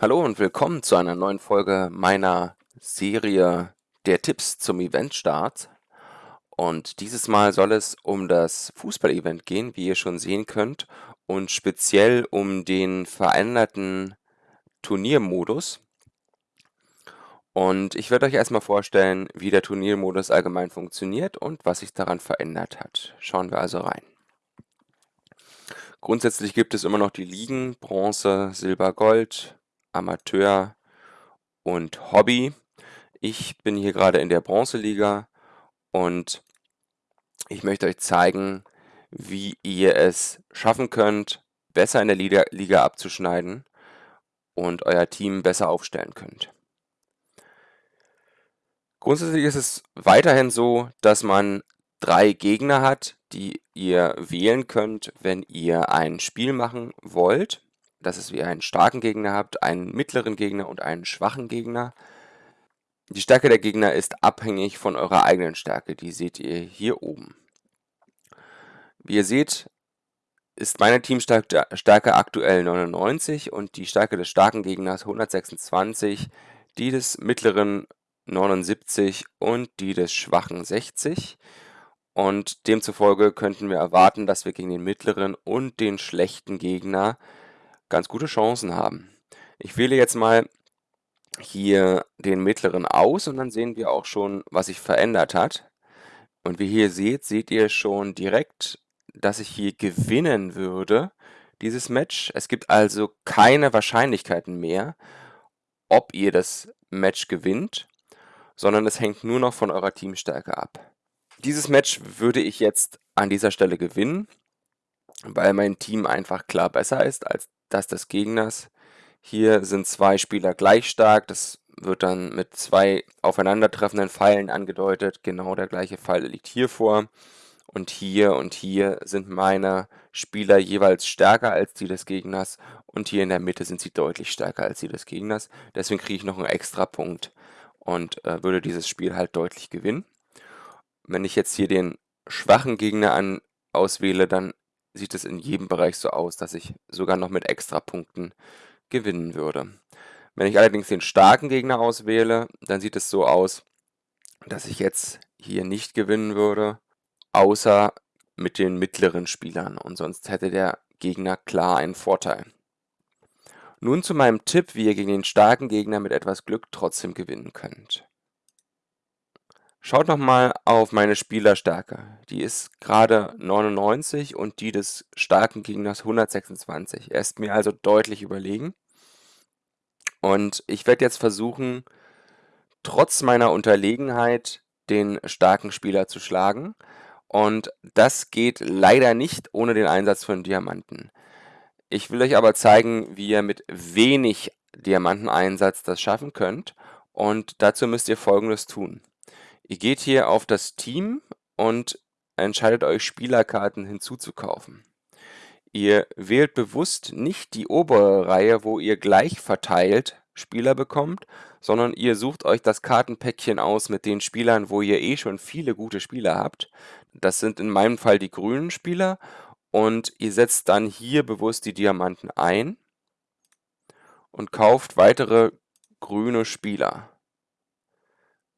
Hallo und willkommen zu einer neuen Folge meiner Serie der Tipps zum Eventstart. Und dieses Mal soll es um das Fußball-Event gehen, wie ihr schon sehen könnt, und speziell um den veränderten Turniermodus. Und ich werde euch erstmal vorstellen, wie der Turniermodus allgemein funktioniert und was sich daran verändert hat. Schauen wir also rein. Grundsätzlich gibt es immer noch die Ligen Bronze, Silber, Gold, Amateur und Hobby. Ich bin hier gerade in der Bronzeliga und ich möchte euch zeigen, wie ihr es schaffen könnt, besser in der Liga, abzuschneiden und euer Team besser aufstellen könnt. Grundsätzlich ist es weiterhin so, dass man drei Gegner hat, die ihr wählen könnt, wenn ihr ein Spiel machen wollt. Das ist, wie ihr einen starken Gegner habt, einen mittleren Gegner und einen schwachen Gegner. Die Stärke der Gegner ist abhängig von eurer eigenen Stärke. Die seht ihr hier oben. Wie ihr seht, ist meine Teamstärke aktuell 99 und die Stärke des starken Gegners 126, die des mittleren 79 und die des schwachen 60. Und demzufolge könnten wir erwarten, dass wir gegen den mittleren und den schlechten Gegner ganz gute Chancen haben. Ich wähle jetzt mal hier den mittleren aus und dann sehen wir auch schon, was sich verändert hat. Und wie ihr hier seht, seht ihr schon direkt dass ich hier gewinnen würde, dieses Match. Es gibt also keine Wahrscheinlichkeiten mehr, ob ihr das Match gewinnt, sondern es hängt nur noch von eurer Teamstärke ab. Dieses Match würde ich jetzt an dieser Stelle gewinnen, weil mein Team einfach klar besser ist als das des Gegners. Hier sind zwei Spieler gleich stark, das wird dann mit zwei aufeinandertreffenden Pfeilen angedeutet. Genau der gleiche Pfeil liegt hier vor und hier und hier sind meine Spieler jeweils stärker als die des Gegners und hier in der Mitte sind sie deutlich stärker als die des Gegners. Deswegen kriege ich noch einen extra Punkt und äh, würde dieses Spiel halt deutlich gewinnen. Wenn ich jetzt hier den schwachen Gegner an, auswähle, dann sieht es in jedem Bereich so aus, dass ich sogar noch mit extra Punkten gewinnen würde. Wenn ich allerdings den starken Gegner auswähle, dann sieht es so aus, dass ich jetzt hier nicht gewinnen würde außer mit den mittleren Spielern und sonst hätte der Gegner klar einen Vorteil. Nun zu meinem Tipp, wie ihr gegen den starken Gegner mit etwas Glück trotzdem gewinnen könnt. Schaut nochmal auf meine Spielerstärke. Die ist gerade 99 und die des starken Gegners 126. Er ist mir also deutlich überlegen. Und ich werde jetzt versuchen, trotz meiner Unterlegenheit den starken Spieler zu schlagen. Und das geht leider nicht ohne den Einsatz von Diamanten. Ich will euch aber zeigen, wie ihr mit wenig Diamanteneinsatz das schaffen könnt. Und dazu müsst ihr folgendes tun. Ihr geht hier auf das Team und entscheidet euch Spielerkarten hinzuzukaufen. Ihr wählt bewusst nicht die obere Reihe, wo ihr gleich verteilt Spieler bekommt, sondern ihr sucht euch das Kartenpäckchen aus mit den Spielern, wo ihr eh schon viele gute Spieler habt. Das sind in meinem Fall die grünen Spieler und ihr setzt dann hier bewusst die Diamanten ein und kauft weitere grüne Spieler.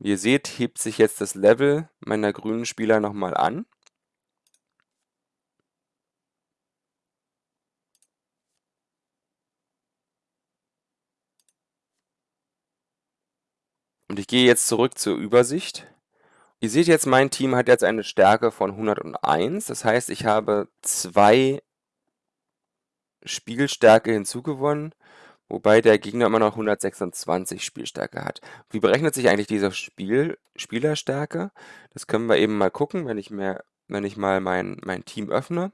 Wie ihr seht, hebt sich jetzt das Level meiner grünen Spieler nochmal an. Und ich gehe jetzt zurück zur Übersicht. Ihr seht jetzt, mein Team hat jetzt eine Stärke von 101. Das heißt, ich habe zwei Spielstärke hinzugewonnen, wobei der Gegner immer noch 126 Spielstärke hat. Wie berechnet sich eigentlich diese Spiel Spielerstärke? Das können wir eben mal gucken, wenn ich, mehr, wenn ich mal mein, mein Team öffne.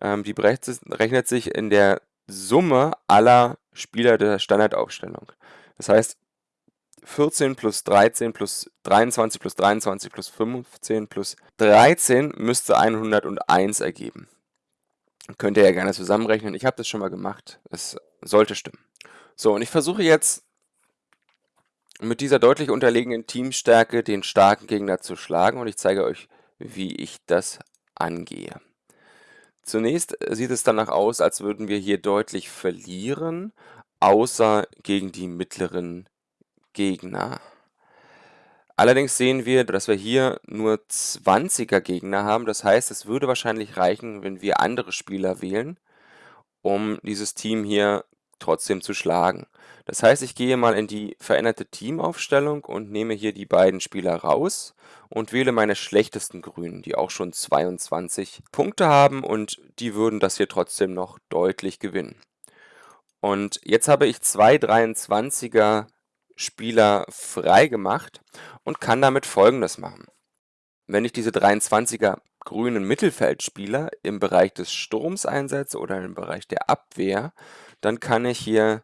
Ähm, die berechnet sich in der Summe aller Spieler der Standardaufstellung. Das heißt, 14 plus 13 plus 23 plus 23 plus 15 plus 13 müsste 101 ergeben. Könnt ihr ja gerne zusammenrechnen. Ich habe das schon mal gemacht. Es sollte stimmen. So, und ich versuche jetzt mit dieser deutlich unterlegenen Teamstärke den starken Gegner zu schlagen und ich zeige euch, wie ich das angehe. Zunächst sieht es danach aus, als würden wir hier deutlich verlieren, außer gegen die mittleren Gegner. Allerdings sehen wir, dass wir hier nur 20er Gegner haben. Das heißt, es würde wahrscheinlich reichen, wenn wir andere Spieler wählen, um dieses Team hier trotzdem zu schlagen. Das heißt, ich gehe mal in die veränderte Teamaufstellung und nehme hier die beiden Spieler raus und wähle meine schlechtesten Grünen, die auch schon 22 Punkte haben und die würden das hier trotzdem noch deutlich gewinnen. Und jetzt habe ich zwei 23er Spieler frei gemacht und kann damit folgendes machen. Wenn ich diese 23er grünen Mittelfeldspieler im Bereich des Sturms einsetze oder im Bereich der Abwehr, dann kann ich hier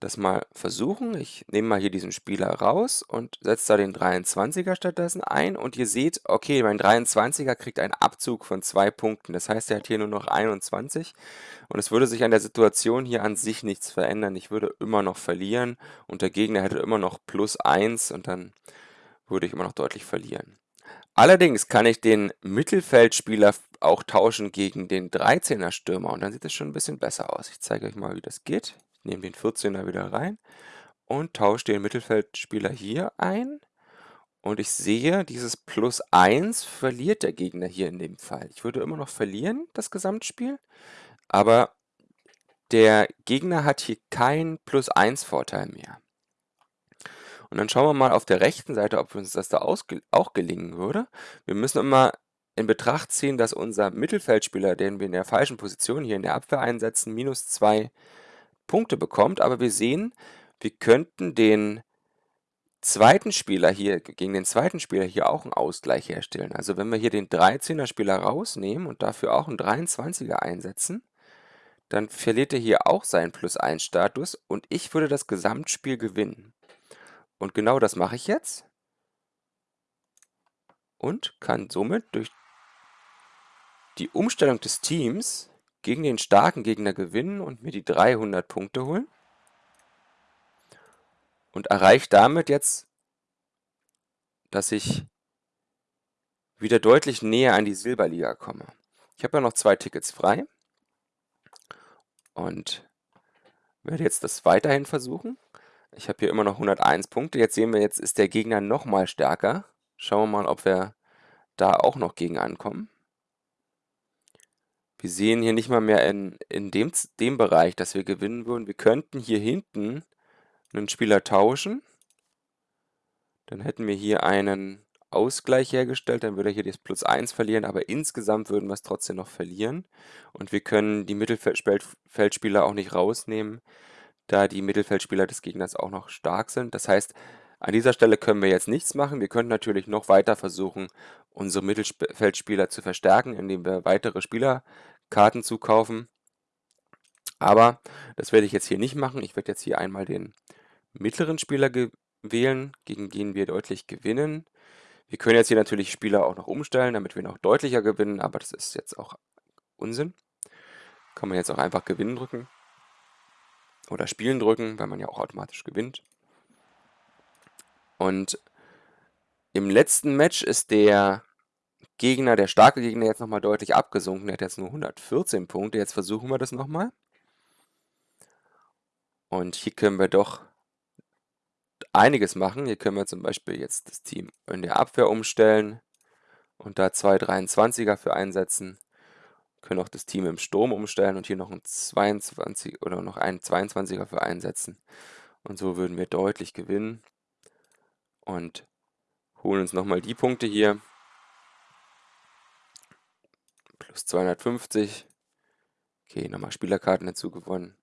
das mal versuchen. Ich nehme mal hier diesen Spieler raus und setze da den 23er stattdessen ein. Und ihr seht, okay, mein 23er kriegt einen Abzug von zwei Punkten. Das heißt, er hat hier nur noch 21. Und es würde sich an der Situation hier an sich nichts verändern. Ich würde immer noch verlieren und der Gegner hätte immer noch plus 1 und dann würde ich immer noch deutlich verlieren. Allerdings kann ich den Mittelfeldspieler auch tauschen gegen den 13er Stürmer und dann sieht es schon ein bisschen besser aus. Ich zeige euch mal, wie das geht nehme den 14er wieder rein und tausche den Mittelfeldspieler hier ein. Und ich sehe, dieses Plus 1 verliert der Gegner hier in dem Fall. Ich würde immer noch verlieren, das Gesamtspiel, aber der Gegner hat hier keinen Plus 1 Vorteil mehr. Und dann schauen wir mal auf der rechten Seite, ob uns das da auch gelingen würde. Wir müssen immer in Betracht ziehen, dass unser Mittelfeldspieler, den wir in der falschen Position hier in der Abwehr einsetzen, minus 2 Punkte bekommt, aber wir sehen, wir könnten den zweiten Spieler hier, gegen den zweiten Spieler hier auch einen Ausgleich herstellen. Also wenn wir hier den 13er Spieler rausnehmen und dafür auch einen 23er einsetzen, dann verliert er hier auch seinen Plus-1 Status und ich würde das Gesamtspiel gewinnen. Und genau das mache ich jetzt und kann somit durch die Umstellung des Teams gegen den starken Gegner gewinnen und mir die 300 Punkte holen. Und erreiche damit jetzt, dass ich wieder deutlich näher an die Silberliga komme. Ich habe ja noch zwei Tickets frei und werde jetzt das weiterhin versuchen. Ich habe hier immer noch 101 Punkte. Jetzt sehen wir, jetzt ist der Gegner noch mal stärker. Schauen wir mal, ob wir da auch noch gegen ankommen. Wir sehen hier nicht mal mehr in, in dem, dem Bereich, dass wir gewinnen würden. Wir könnten hier hinten einen Spieler tauschen. Dann hätten wir hier einen Ausgleich hergestellt, dann würde er hier das Plus 1 verlieren, aber insgesamt würden wir es trotzdem noch verlieren. Und wir können die Mittelfeldspieler auch nicht rausnehmen, da die Mittelfeldspieler des Gegners auch noch stark sind. Das heißt, an dieser Stelle können wir jetzt nichts machen. Wir können natürlich noch weiter versuchen, unsere Mittelfeldspieler zu verstärken, indem wir weitere Spielerkarten zukaufen. Aber das werde ich jetzt hier nicht machen. Ich werde jetzt hier einmal den mittleren Spieler wählen, gegen den wir deutlich gewinnen. Wir können jetzt hier natürlich Spieler auch noch umstellen, damit wir noch deutlicher gewinnen, aber das ist jetzt auch Unsinn. Kann man jetzt auch einfach Gewinnen drücken oder Spielen drücken, weil man ja auch automatisch gewinnt. Und im letzten Match ist der Gegner, der starke Gegner, jetzt nochmal deutlich abgesunken. Er hat jetzt nur 114 Punkte. Jetzt versuchen wir das nochmal. Und hier können wir doch einiges machen. Hier können wir zum Beispiel jetzt das Team in der Abwehr umstellen und da zwei 23er für einsetzen. Können auch das Team im Sturm umstellen und hier noch ein 22 oder noch einen 22er für einsetzen. Und so würden wir deutlich gewinnen und holen uns nochmal die Punkte hier. Plus 250. Okay, nochmal Spielerkarten dazu gewonnen.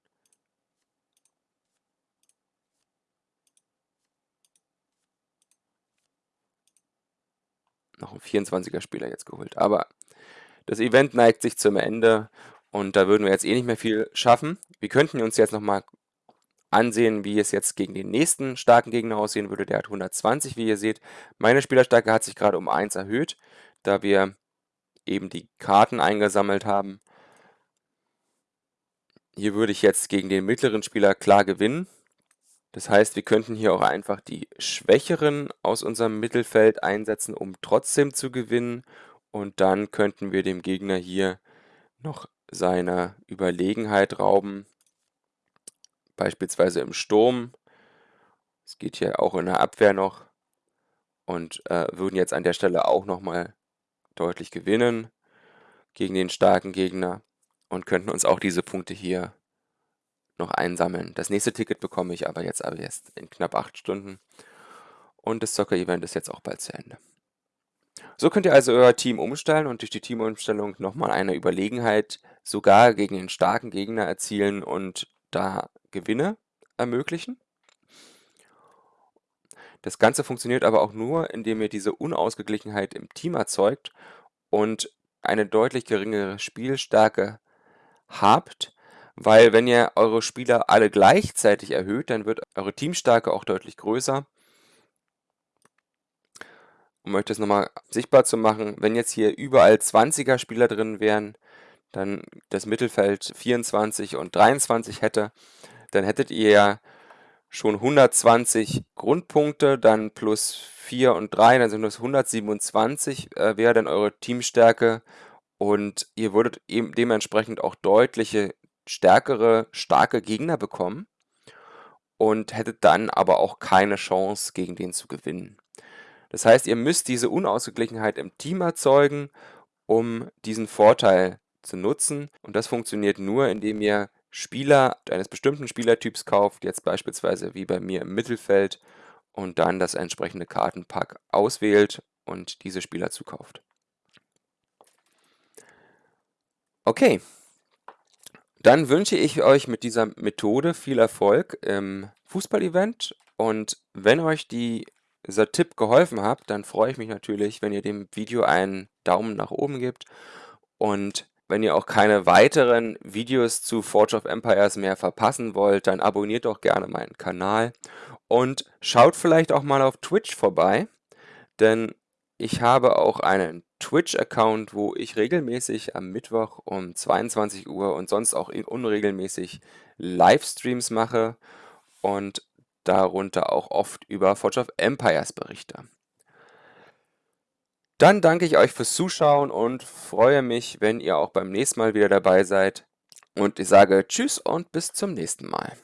Noch ein 24er Spieler jetzt geholt. Aber das Event neigt sich zum Ende und da würden wir jetzt eh nicht mehr viel schaffen. Wir könnten uns jetzt nochmal ansehen, wie es jetzt gegen den nächsten starken Gegner aussehen würde. Der hat 120, wie ihr seht. Meine Spielerstärke hat sich gerade um 1 erhöht, da wir eben die Karten eingesammelt haben. Hier würde ich jetzt gegen den mittleren Spieler klar gewinnen. Das heißt, wir könnten hier auch einfach die Schwächeren aus unserem Mittelfeld einsetzen, um trotzdem zu gewinnen. Und dann könnten wir dem Gegner hier noch seine Überlegenheit rauben beispielsweise im Sturm. Es geht hier auch in der Abwehr noch und äh, würden jetzt an der Stelle auch nochmal deutlich gewinnen gegen den starken Gegner und könnten uns auch diese Punkte hier noch einsammeln. Das nächste Ticket bekomme ich aber jetzt aber erst in knapp acht Stunden und das Soccer-Event ist jetzt auch bald zu Ende. So könnt ihr also euer Team umstellen und durch die Teamumstellung nochmal eine Überlegenheit sogar gegen den starken Gegner erzielen und da Gewinne ermöglichen. Das Ganze funktioniert aber auch nur, indem ihr diese Unausgeglichenheit im Team erzeugt und eine deutlich geringere Spielstärke habt, weil wenn ihr eure Spieler alle gleichzeitig erhöht, dann wird eure Teamstärke auch deutlich größer. Um euch das nochmal sichtbar zu machen, wenn jetzt hier überall 20er Spieler drin wären, dann das Mittelfeld 24 und 23 hätte, dann hättet ihr ja schon 120 Grundpunkte, dann plus 4 und 3, dann sind das 127, äh, wäre dann eure Teamstärke und ihr würdet eben dementsprechend auch deutliche stärkere, starke Gegner bekommen und hättet dann aber auch keine Chance, gegen den zu gewinnen. Das heißt, ihr müsst diese Unausgeglichenheit im Team erzeugen, um diesen Vorteil zu nutzen. Und das funktioniert nur, indem ihr Spieler eines bestimmten Spielertyps kauft, jetzt beispielsweise wie bei mir im Mittelfeld, und dann das entsprechende Kartenpack auswählt und diese Spieler zukauft. Okay, dann wünsche ich euch mit dieser Methode viel Erfolg im Fußballevent und wenn euch die, dieser Tipp geholfen hat, dann freue ich mich natürlich, wenn ihr dem Video einen Daumen nach oben gebt und wenn ihr auch keine weiteren Videos zu Forge of Empires mehr verpassen wollt, dann abonniert doch gerne meinen Kanal und schaut vielleicht auch mal auf Twitch vorbei, denn ich habe auch einen Twitch-Account, wo ich regelmäßig am Mittwoch um 22 Uhr und sonst auch unregelmäßig Livestreams mache und darunter auch oft über Forge of Empires berichte. Dann danke ich euch fürs Zuschauen und freue mich, wenn ihr auch beim nächsten Mal wieder dabei seid. Und ich sage Tschüss und bis zum nächsten Mal.